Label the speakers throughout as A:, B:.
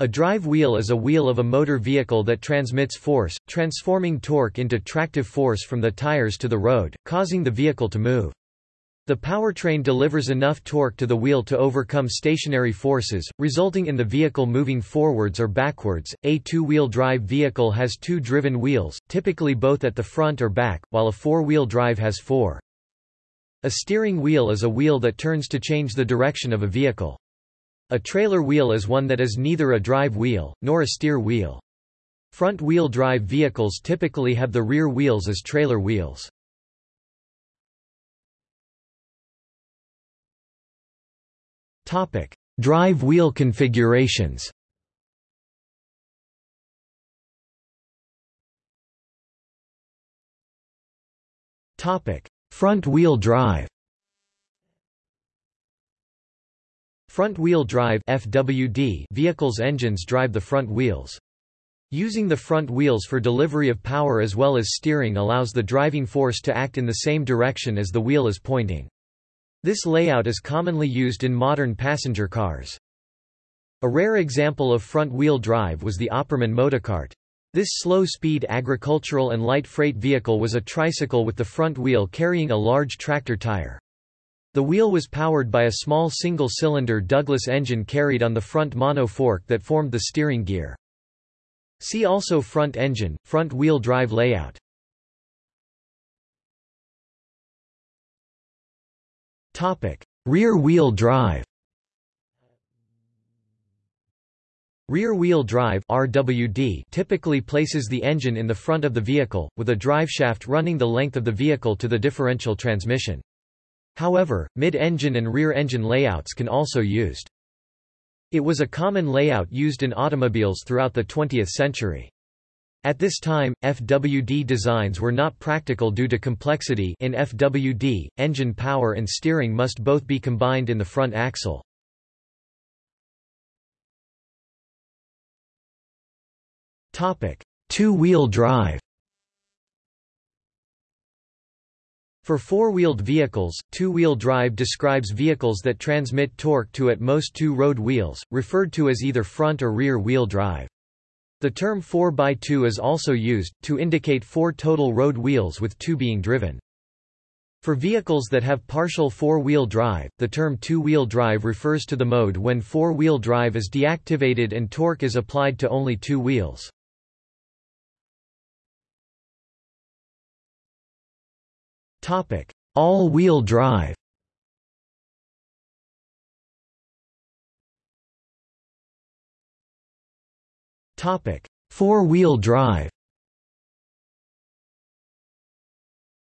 A: A drive wheel is a wheel of a motor vehicle that transmits force, transforming torque into tractive force from the tires to the road, causing the vehicle to move. The powertrain delivers enough torque to the wheel to overcome stationary forces, resulting in the vehicle moving forwards or backwards. A two-wheel drive vehicle has two driven wheels, typically both at the front or back, while a four-wheel drive has four. A steering wheel is a wheel that turns to change the direction of a vehicle. A trailer wheel is one that is neither a drive wheel, nor a steer wheel. Front-wheel drive vehicles typically have the rear wheels as trailer wheels. Topic: drive wheel configurations Topic: Front-wheel drive Front-wheel drive FWD vehicles' engines drive the front wheels. Using the front wheels for delivery of power as well as steering allows the driving force to act in the same direction as the wheel is pointing. This layout is commonly used in modern passenger cars. A rare example of front-wheel drive was the Opperman Motocart. This slow-speed agricultural and light freight vehicle was a tricycle with the front wheel carrying a large tractor tire. The wheel was powered by a small single-cylinder Douglas engine carried on the front mono fork that formed the steering gear. See also front engine, front-wheel drive layout. Topic: Rear-wheel drive Rear-wheel drive RWD typically places the engine in the front of the vehicle, with a driveshaft running the length of the vehicle to the differential transmission. However, mid-engine and rear-engine layouts can also used. It was a common layout used in automobiles throughout the 20th century. At this time, FWD designs were not practical due to complexity in FWD, engine power and steering must both be combined in the front axle. Two-wheel drive For four-wheeled vehicles, two-wheel drive describes vehicles that transmit torque to at most two road wheels, referred to as either front or rear wheel drive. The term 4x2 is also used, to indicate four total road wheels with two being driven. For vehicles that have partial four-wheel drive, the term two-wheel drive refers to the mode when four-wheel drive is deactivated and torque is applied to only two wheels. Topic: All-wheel drive. Topic: Four-wheel drive.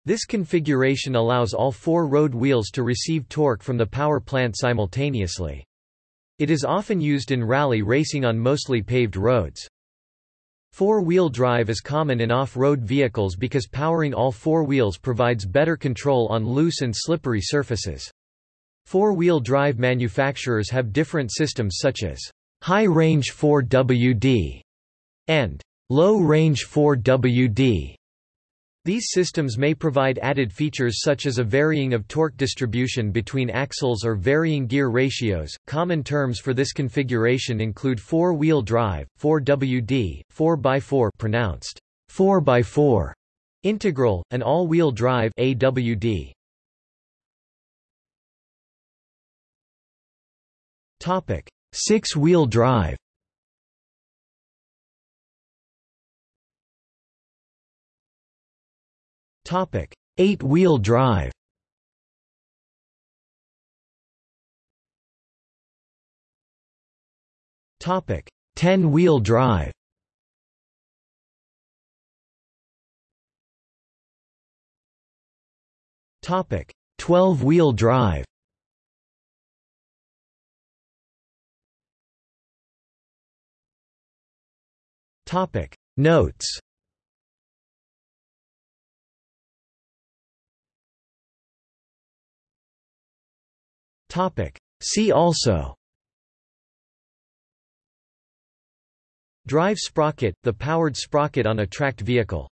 A: This configuration allows all four road wheels to receive torque from the power plant simultaneously. It is often used in rally racing on mostly paved roads. Four-wheel drive is common in off-road vehicles because powering all four wheels provides better control on loose and slippery surfaces. Four-wheel drive manufacturers have different systems such as high-range 4WD and low-range 4WD. These systems may provide added features such as a varying of torque distribution between axles or varying gear ratios. Common terms for this configuration include four-wheel drive, 4WD, 4x4 pronounced 4x4, integral, and all-wheel drive AWD. Topic: Six-wheel drive. Topic: Eight-wheel drive. Topic: Ten-wheel drive. Topic: Twelve-wheel drive. Topic: Notes. See also. Drive sprocket, the powered sprocket on a tracked vehicle